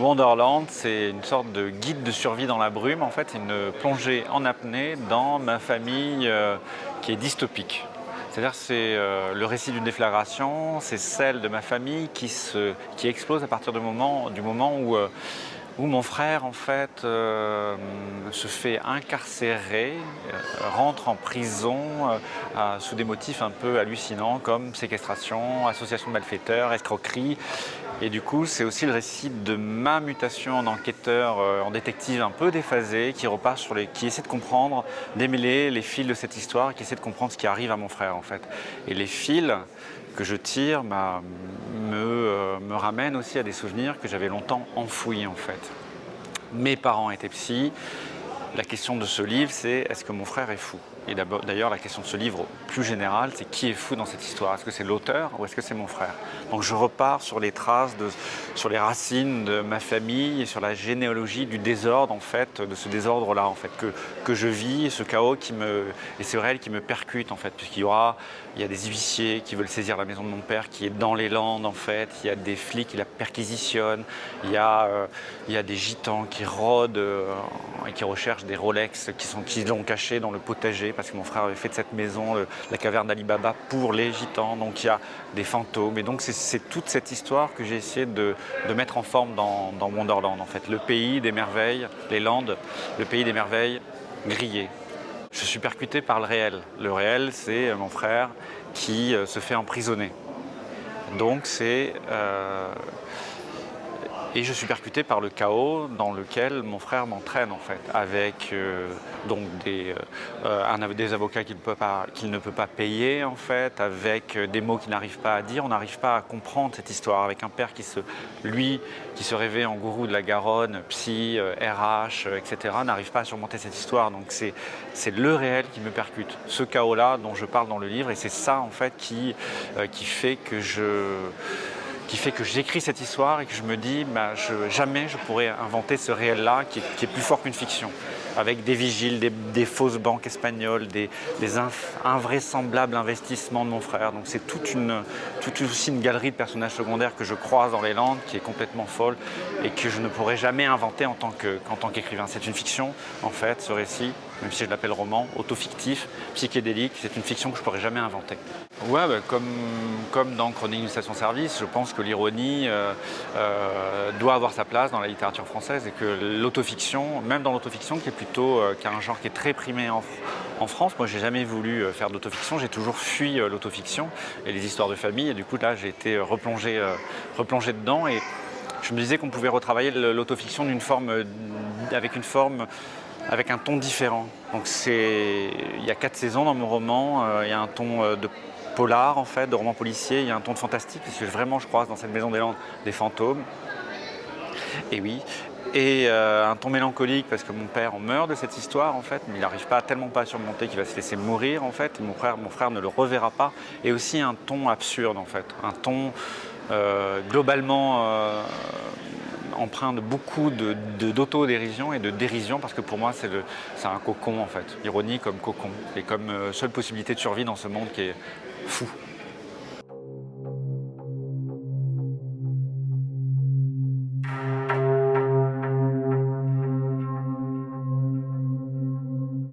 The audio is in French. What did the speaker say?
Wonderland, c'est une sorte de guide de survie dans la brume, en fait, une plongée en apnée dans ma famille euh, qui est dystopique. C'est-à-dire c'est euh, le récit d'une déflagration, c'est celle de ma famille qui, se, qui explose à partir du moment, du moment où, euh, où mon frère en fait se fait incarcérer, rentre en prison sous des motifs un peu hallucinants comme séquestration, association de malfaiteurs, escroquerie et du coup, c'est aussi le récit de ma mutation en enquêteur, euh, en détective un peu déphasé, qui repart sur les, qui essaie de comprendre, démêler les fils de cette histoire, qui essaie de comprendre ce qui arrive à mon frère en fait. Et les fils que je tire bah, me, euh, me ramènent aussi à des souvenirs que j'avais longtemps enfouis en fait. Mes parents étaient psy. La question de ce livre, c'est est-ce que mon frère est fou? Et d'ailleurs, la question de ce livre plus générale, c'est qui est fou dans cette histoire? Est-ce que c'est l'auteur ou est-ce que c'est mon frère? Donc je repars sur les traces, sur les racines de ma famille et sur la généalogie du désordre, en fait, de ce désordre-là, en fait, que, que je vis, ce chaos qui me, et ce réel qui me percute, en fait, puisqu'il y aura, il y a des huissiers qui veulent saisir la maison de mon père, qui est dans les Landes, en fait, il y a des flics qui la perquisitionnent, il y a, euh, il y a des gitans qui rôdent euh, et qui recherchent des Rolex qui sont qui l'ont caché dans le potager parce que mon frère avait fait de cette maison la caverne d'Ali Baba pour les gitans, donc il y a des fantômes. Et donc c'est toute cette histoire que j'ai essayé de, mettre en forme dans, Wonderland, en fait. Le pays des merveilles, les Landes, le pays des merveilles grillé. Je suis percuté par le réel. Le réel, c'est mon frère qui euh, se fait emprisonner. Donc c'est... Euh, et je suis percuté par le chaos dans lequel mon frère m'entraîne en fait, avec euh, donc des, euh, des avocats qu'il ne, peut pas payer en fait, avec euh, des mots qu'il n'arrive pas à dire. On n'arrive pas à comprendre cette histoire, avec un père qui se, lui, qui se rêvait en gourou de la Garonne, psy, RH, etc., n'arrive pas à surmonter cette histoire. Donc c'est le réel qui me percute, ce chaos-là dont je parle dans le livre, et c'est ça en fait qui, qui fait que je qui fait que j'écris cette histoire et que je me dis bah, jamais je pourrais inventer ce réel-là qui, est plus fort qu'une fiction avec des vigiles, des, fausses banques espagnoles, des, invraisemblables investissements de mon frère. Donc c'est toute, une, aussi une galerie de personnages secondaires que je croise dans les Landes qui est complètement folle et que je ne pourrais jamais inventer en tant qu'écrivain. c'est une fiction en fait, ce récit, même si je l'appelle roman, autofictif, psychédélique, c'est une fiction que je ne pourrais jamais inventer. Ouais, bah, comme, dans Chronique d'une station-service, je pense que l'ironie euh, euh, doit avoir sa place dans la littérature française et que l'autofiction, même dans l'autofiction, qui est plutôt euh, qui un genre qui est très primé en, en France, moi j'ai jamais voulu faire d'autofiction, j'ai toujours fui l'autofiction et les histoires de famille et du coup là j'ai été replongé, replongé dedans et je me disais qu'on pouvait retravailler l'autofiction d'une forme, avec une forme avec un ton différent. Donc il y a quatre saisons dans mon roman, il y a un ton de polar en fait, de roman policier, il y a un ton de fantastique, parce que vraiment je croise dans cette maison des Landes des fantômes. Et oui, et euh, un ton mélancolique parce que mon père en meurt de cette histoire en fait, mais il n'arrive pas tellement pas à surmonter qu'il va se laisser mourir en fait, et mon frère, mon frère ne le reverra pas, et aussi un ton absurde en fait, un ton euh, globalement euh, empreint de beaucoup d'autodérision de, et de dérision parce que pour moi c'est un cocon en fait, ironie comme cocon et comme seule possibilité de survie dans ce monde qui est fou.